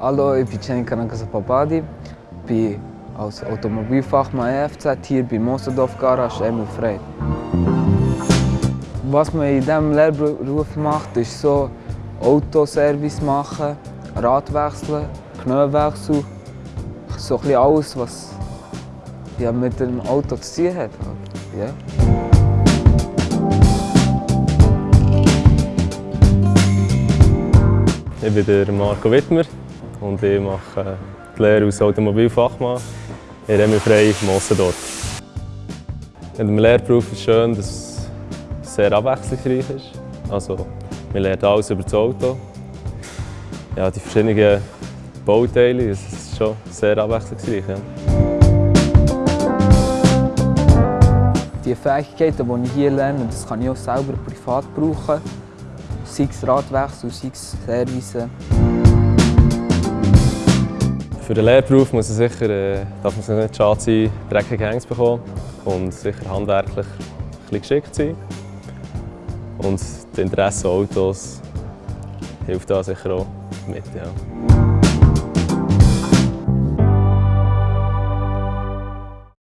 Hallo, ich bin Cenka Nakasapapadi, bin als Automobilfachmann EFZ hier bei Mosendorf Garage Emil Frey. Was man in diesem Lehrberuf macht, ist so Autoservice machen, Radwechseln, Knöllwechsel, so ein bisschen alles, was ja, mit dem Auto zu tun hat. Ja. Ich bin der Marco Wittmer und ich mache die Lehre als Automobilfachmann in Emil Frey Mossendorf. In dem Lehrberuf ist es schön, dass es sehr abwechslungsreich ist. Also, man lernt alles über das Auto. Ja, die verschiedenen Bauteile, es ist schon sehr abwechslungsreich. Ja. Die Fähigkeiten, die ich hier lerne, das kann ich auch selber privat brauchen. Sei es Radwechsel, sei es Service. Für den Lehrberuf muss es sicher, äh, darf sich nicht schade sein, dreckige Hänge zu bekommen und sicher handwerklich ein geschickt sein. Und das Interesse an Autos hilft da sicher auch mit. Ja.